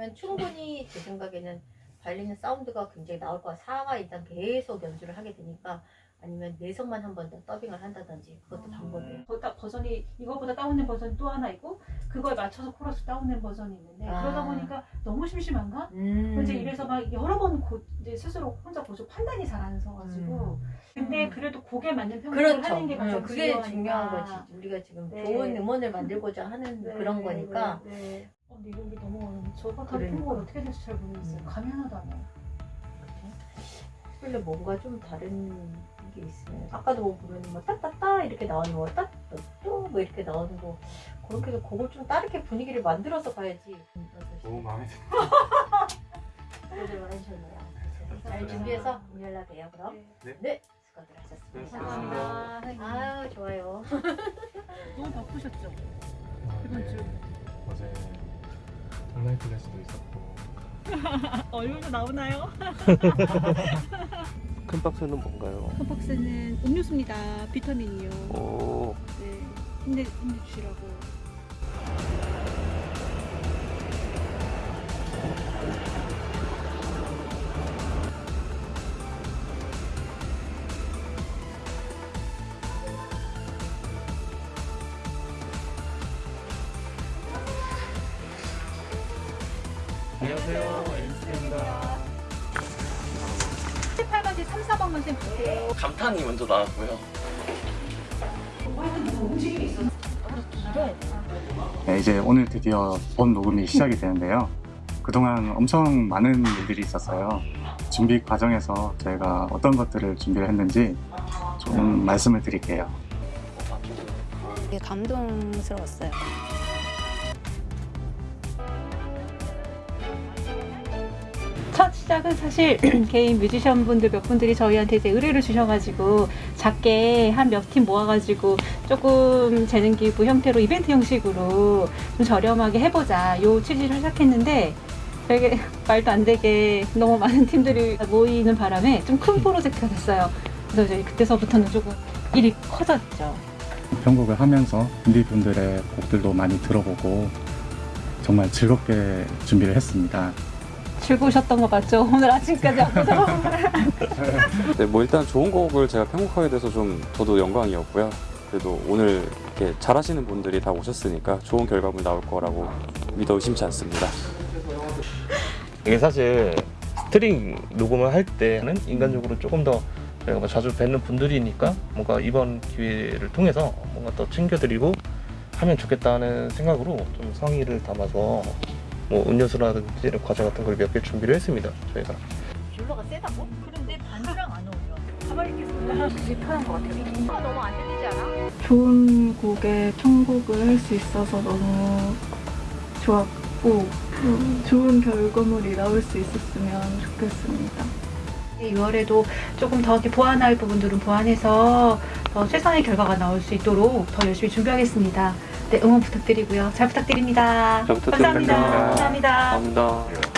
그러면 충분히 제 생각에는 바이올린 사운드가 굉장히 나올 거야. 4화 이상 계속 연주를 하게 되니까 아니면 내성만 한 번 더 더빙을 한다든지 그것도 방법이에요. 거기다 버전이 이거보다 다운된 버전이 또 하나 있고 그거에 맞춰서 코러스 다운된 버전이 있는데 아. 그러다 보니까 너무 심심한가? 음. 이제 이래서 막 여러 번 고, 이제 스스로 혼자 고쳐 판단이 잘 안 서가지고 근데 음. 그래도 곡에 맞는 편곡을 그렇죠. 하는 게 가장 음, 그게. 중요한 거지. 우리가 지금 네. 좋은 음원을 만들고자 하는 네, 그런 거니까. 네, 네. 어, 근데 이게 너무 어려워. 저거 다 그러니까. 어떻게 될지 잘 모르겠어요. 음. 감이 하나도 안 와요. 원래 뭔가 좀 다른 게 있으면 아까도 뭐 보면 뭐 따따따 이렇게 나오는 거 따따또 뭐 이렇게 나오는 거 그렇게 해서 그걸 좀 다르게 분위기를 만들어서 가야지. 너무 마음에 들어. 수고들 많으셨네요. 잘 준비해서 연락해요 그럼. 네. 네. 수고들 하셨습니다. 감사합니다. 아유 좋아요. 너무 바쁘셨죠? 아, 이번 주. 어제 온라인 클래스도 있었고 얼굴도 나오나요? 큰 박스는 뭔가요? 첫 박스는 음료수입니다. 비타민이요. 오, 네. 힘내, 힘내주시라고. 안녕하세요 엔스입니다 8번째 3, 4번만 쌤 볼게요. 감탄이 먼저 나왔고요. 네, 이제 오늘 드디어 본 녹음이 시작이 되는데요. 그동안 엄청 많은 일들이 있었어요. 준비 과정에서 저희가 어떤 것들을 준비를 했는지 좀 말씀을 드릴게요. 되게 감동스러웠어요. 첫 시작은 사실 개인 뮤지션 분들 몇 분들이 저희한테 이제 의뢰를 주셔가지고 작게 한 몇 팀 모아가지고 조금 재능 기부 형태로 이벤트 형식으로 좀 저렴하게 해보자 요 취지를 시작했는데 되게 말도 안 되게 너무 많은 팀들이 모이는 바람에 좀 큰 프로젝트가 됐어요. 그래서 저희 그때서부터는 조금 일이 커졌죠. 편곡을 하면서 인디 분들의 곡들도 많이 들어보고 정말 즐겁게 준비를 했습니다. 즐거우셨던 거 맞죠? 오늘 아침까지 앞서서 네, 뭐 일단 좋은 곡을 제가 편곡하게 돼서 좀 저도 영광이었고요. 그래도 오늘 이렇게 잘하시는 분들이 다 오셨으니까 좋은 결과물 나올 거라고 믿어 의심치 않습니다. 이게 사실 string 녹음을 할 때는 인간적으로 조금 더 저희가 뭐 자주 뵙는 분들이니까 뭔가 이번 기회를 통해서 뭔가 더 챙겨드리고 하면 좋겠다는 생각으로 좀 성의를 담아서 뭐 음료수라든지 과자 같은 걸 몇 개 준비를 했습니다 저희가 뷰러가 세다고? 그런데 반지랑 안 어울려. 가만히 있겠어. 그게 편한 것 같아요. 너무 안 들리지 않아? 좋은 곡에 편곡을 할 수 있어서 너무 좋았고 음, 좋은 결과물이 나올 수 있었으면 좋겠습니다. 6월에도 조금 더 이렇게 보완할 부분들은 보완해서 더 최선의 결과가 나올 수 있도록 더 열심히 준비하겠습니다. 네, 응원 부탁드리고요. 잘 부탁드립니다. 잘 부탁드립니다. 감사합니다. 감사합니다. 감사합니다.